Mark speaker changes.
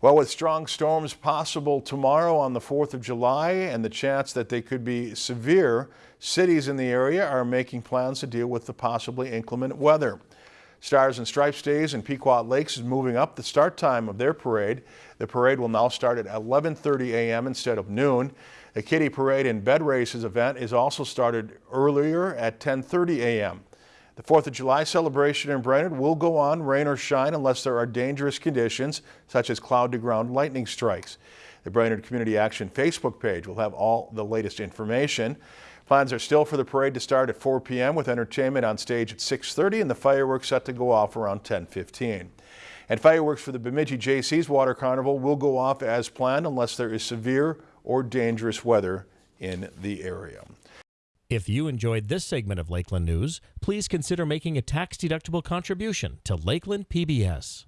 Speaker 1: Well, with strong storms possible tomorrow on the 4th of July and the chance that they could be severe, cities in the area are making plans to deal with the possibly inclement weather. Stars and Stripes Days in Pequot Lakes is moving up the start time of their parade. The parade will now start at 11.30 a.m. instead of noon. The Kitty Parade and Bed Races event is also started earlier at 10.30 a.m. The 4th of July celebration in Brainerd will go on rain or shine unless there are dangerous conditions such as cloud to ground lightning strikes. The Brainerd Community Action Facebook page will have all the latest information. Plans are still for the parade to start at 4 p.m. with entertainment on stage at 6.30 and the fireworks set to go off around 10.15. And fireworks for the Bemidji Jaycees Water Carnival will go off as planned unless there is severe or dangerous weather in the area.
Speaker 2: If you enjoyed this segment of Lakeland News, please consider making a tax-deductible contribution to Lakeland PBS.